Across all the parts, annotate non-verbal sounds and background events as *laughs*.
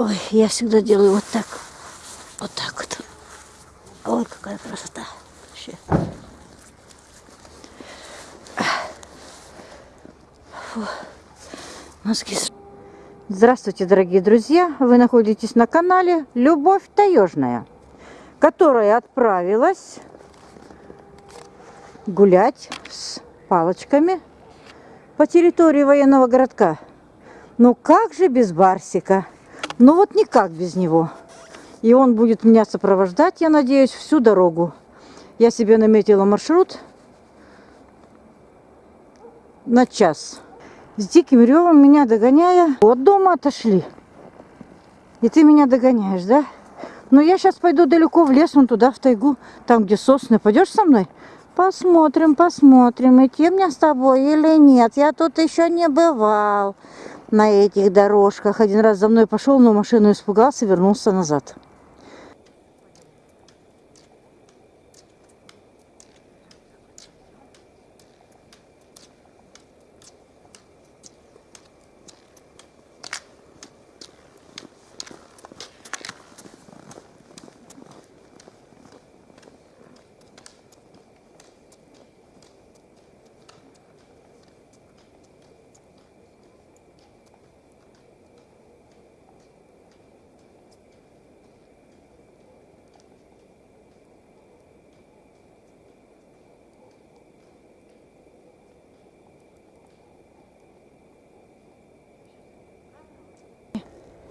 Ой, я всегда делаю вот так. Вот так вот. Ой, какая красота. Вообще. Фу. Мозги. Здравствуйте, дорогие друзья! Вы находитесь на канале Любовь Таежная, которая отправилась гулять с палочками по территории военного городка. Ну как же без Барсика? Ну вот никак без него. И он будет меня сопровождать, я надеюсь, всю дорогу. Я себе наметила маршрут на час. С диким ревом меня догоняя, от дома отошли. И ты меня догоняешь, да? Но я сейчас пойду далеко в лес, вон туда, в тайгу, там, где сосны. Пойдешь со мной? Посмотрим, посмотрим, идти мне с тобой или нет. Я тут еще не бывал на этих дорожках. Один раз за мной пошел, но машину испугался, вернулся назад.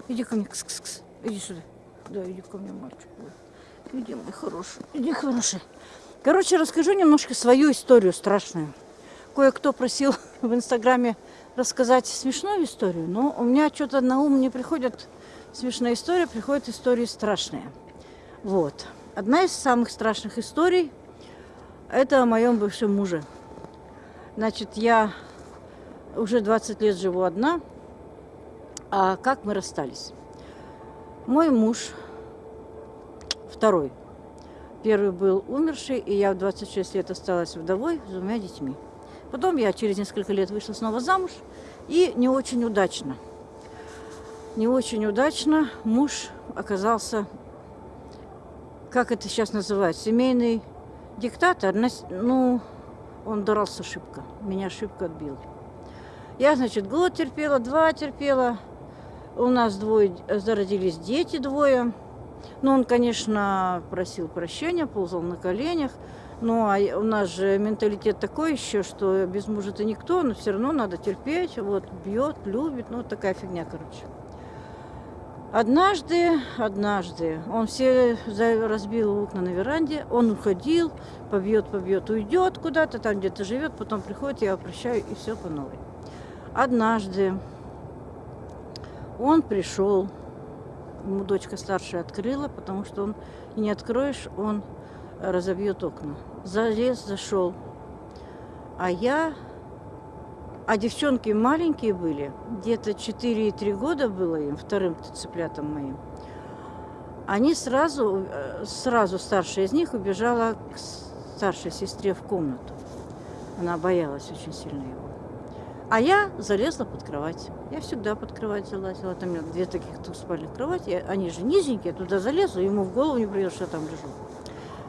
Иди ко мне, кс -кс -кс. иди сюда. Да, иди ко мне, мальчик. Иди, мой хороший, иди, хороший. Короче, расскажу немножко свою историю страшную. Кое-кто просил *laughs* в Инстаграме рассказать смешную историю, но у меня что-то на ум не приходит смешная история, приходят истории страшные. Вот. Одна из самых страшных историй – это о моем бывшем муже. Значит, я уже 20 лет живу одна – а как мы расстались? Мой муж, второй, первый был умерший, и я в 26 лет осталась вдовой с двумя детьми. Потом я через несколько лет вышла снова замуж, и не очень удачно. Не очень удачно муж оказался, как это сейчас называют, семейный диктатор. Ну, он дрался шибко, меня шибко отбил. Я, значит, год терпела, два терпела, у нас двое, зародились дети двое. Ну, он, конечно, просил прощения, ползал на коленях. Ну, а у нас же менталитет такой еще, что без мужа ты никто, но все равно надо терпеть. Вот, бьет, любит, ну, такая фигня, короче. Однажды, однажды, он все разбил окна на веранде, он уходил, побьет, побьет, уйдет куда-то, там где-то живет, потом приходит, я прощаю, и все по новой. Однажды он пришел, ему дочка старшая открыла, потому что он, не откроешь, он разобьет окна. Залез, зашел. А я, а девчонки маленькие были, где-то 4-3 года было им, вторым цыплятам моим. Они сразу, сразу старшая из них убежала к старшей сестре в комнату. Она боялась очень сильно его. А я залезла под кровать. Я всегда под кровать залазила. Там у меня две таких двухспальных кровати. Они же низенькие, туда залезу, ему в голову не придет, что я там лежу.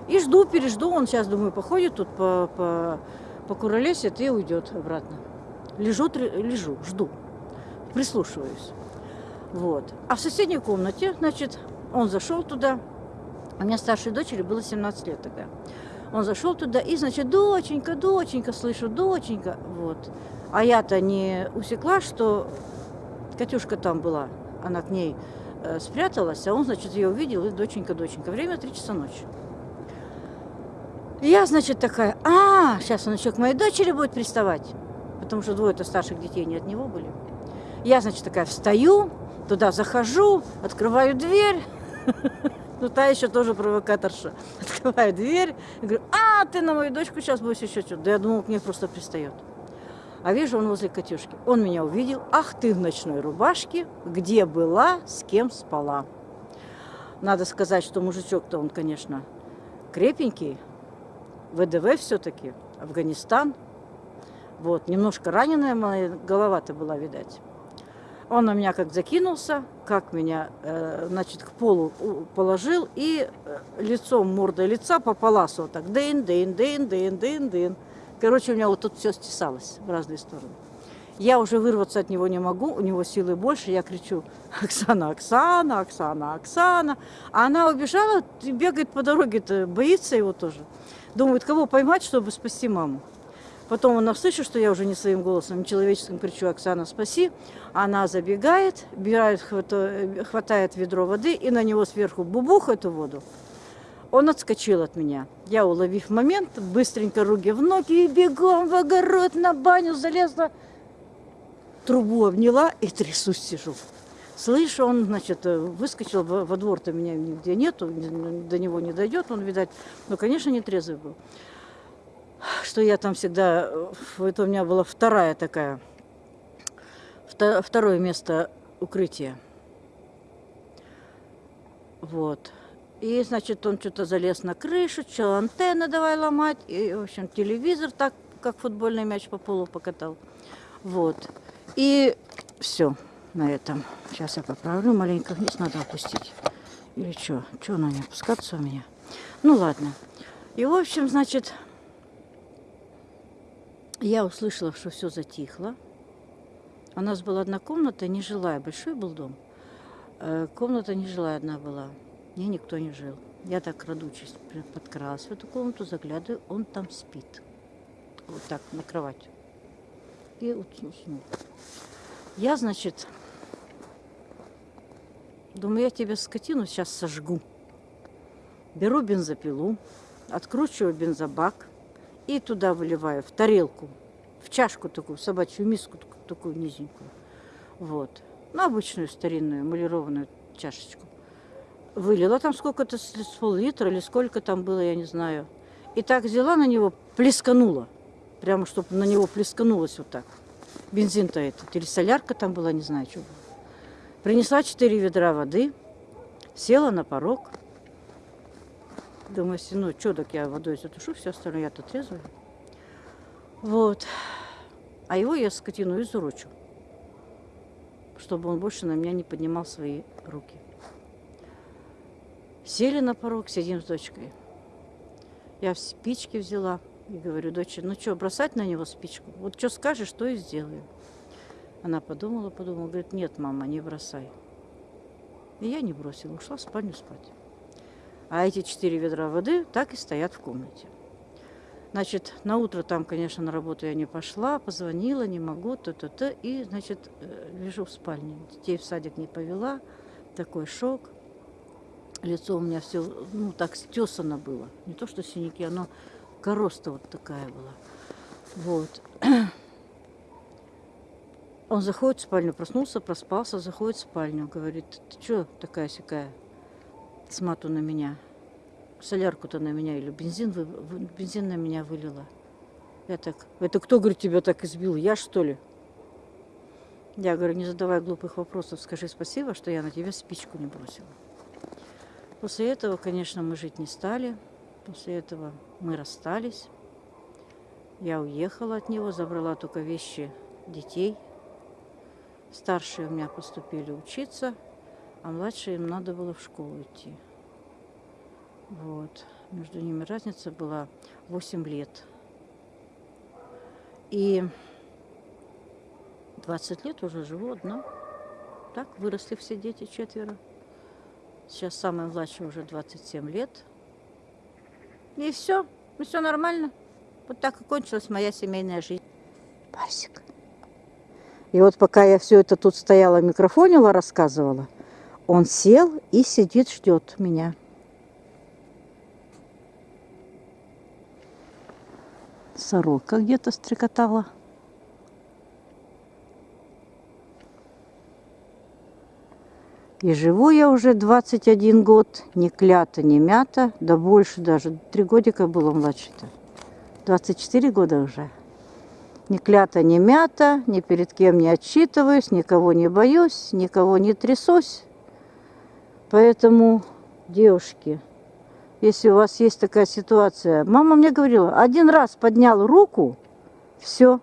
И жду, пережду. Он сейчас, думаю, походит тут по, по, по куролесит и уйдет обратно. Лежу, лежу, жду. Прислушиваюсь. Вот. А в соседней комнате, значит, он зашел туда. У меня старшей дочери было 17 лет тогда. Он зашел туда и, значит, доченька, доченька, слышу, доченька. Вот. А я-то не усекла, что Катюшка там была. Она к ней э, спряталась, а он, значит, ее увидел, и доченька, доченька. Время 3 часа ночи. Я, значит, такая, а, сейчас он еще к моей дочери будет приставать, потому что двое-то старших детей не от него были. Я, значит, такая встаю, туда захожу, открываю дверь, *laughs* ну та еще тоже провокаторша. *laughs* Открываю дверь, и говорю, а, ты на мою дочку сейчас будешь еще что-то. Да я думал, к ней просто пристает. А вижу, он возле Катюшки. Он меня увидел. Ах ты в ночной рубашке, где была, с кем спала. Надо сказать, что мужичок-то он, конечно, крепенький. ВДВ все-таки, Афганистан. Вот, немножко раненая моя голова-то была, видать. Он на меня как закинулся, как меня, э, значит, к полу положил и э, лицом, мордой лица по паласу вот так. Дын, дын, дын, дын, дын, дын. Короче, у меня вот тут все стесалось в разные стороны. Я уже вырваться от него не могу, у него силы больше. Я кричу, Оксана, Оксана, Оксана, Оксана. А она убежала, бегает по дороге-то, боится его тоже. Думает, кого поймать, чтобы спасти маму. Потом она слышит, что я уже не своим голосом, человеческим кричу, Оксана, спаси. Она забегает, бирает, хватает ведро воды и на него сверху бубух эту воду. Он отскочил от меня. Я, уловив момент, быстренько руки в ноги и бегом в огород на баню залезла. Трубу обняла и трясусь сижу. Слышу, он, значит, выскочил во двор-то меня нигде нету, до него не дойдет, он, видать, ну, конечно, не трезвый был что я там всегда, это у меня была вторая такая, второе место укрытия. Вот. И, значит, он что-то залез на крышу, что антенны давай ломать. И, в общем, телевизор так, как футбольный мяч по полу покатал. Вот. И все на этом. Сейчас я поправлю маленько вниз, надо опустить. Или что? Что она не опускаться у меня? Ну, ладно. И, в общем, значит, я услышала, что все затихло. У нас была одна комната, нежилая, большой был дом. Э, комната нежилая одна была, мне никто не жил. Я так, крадучись, подкралась в эту комнату, заглядываю, он там спит. Вот так, на кровать. И уснул. Я, значит, думаю, я тебя скотину сейчас сожгу. Беру бензопилу, откручиваю бензобак, и туда выливаю, в тарелку, в чашку такую, в собачью миску такую низенькую. Вот. Ну, обычную старинную эмалированную чашечку. Вылила там сколько-то, с пол-литра или сколько там было, я не знаю. И так взяла на него, плесканула. Прямо, чтобы на него плесканулось вот так. Бензин-то этот, или солярка там была, не знаю, что было. Принесла четыре ведра воды, села на порог, Думаю, если, ну, что, так я водой затушу, все остальное я-то трезвая. Вот. А его я скотину изурочу, чтобы он больше на меня не поднимал свои руки. Сели на порог, сидим с дочкой. Я спички взяла и говорю, дочь, ну что, бросать на него спичку? Вот что скажешь, то и сделаю. Она подумала, подумала, говорит, нет, мама, не бросай. И я не бросила, ушла в спальню спать. А эти четыре ведра воды так и стоят в комнате. Значит, на утро там, конечно, на работу я не пошла, позвонила, не могу, то-то-то. И, значит, э, лежу в спальне. Детей в садик не повела. Такой шок. Лицо у меня все, ну, так стесано было. Не то, что синяки, оно короста вот такая была. Вот. Он заходит в спальню, проснулся, проспался, заходит в спальню. Говорит, ты что такая-сякая? С мату на меня. Солярку-то на меня или бензин, вы, бензин на меня вылила. Я так, это кто, говорит, тебя так избил? Я, что ли? Я говорю, не задавай глупых вопросов, скажи спасибо, что я на тебя спичку не бросила. После этого, конечно, мы жить не стали. После этого мы расстались. Я уехала от него, забрала только вещи детей. Старшие у меня поступили учиться а младшие им надо было в школу идти. Вот. Между ними разница была 8 лет. И 20 лет уже живу одна. Так, выросли все дети, четверо. Сейчас самая младшая уже 27 лет. И все, ну все нормально. Вот так и кончилась моя семейная жизнь. Барсик. И вот пока я все это тут стояла, микрофонила, рассказывала – он сел и сидит, ждет меня. Сорока где-то стрекотала. И живу я уже 21 год, ни клята, ни мята, да больше даже, три годика было младше-то. 24 года уже. Ни клята, ни мята, ни перед кем не отчитываюсь, никого не боюсь, никого не трясусь. Поэтому, девушки, если у вас есть такая ситуация, мама мне говорила, один раз поднял руку, все,